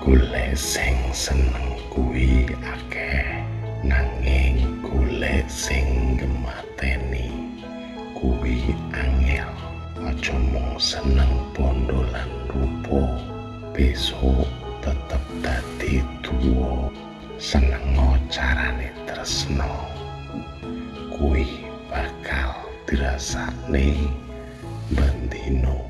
golek sing seneng kuwi akeh nanging golek sing gemateni kuwi angel. Aja mung seneng bondo lan rupa besok tetep dadi tuwa. Seneng carane tresno kuwi bakal dirasakne bendino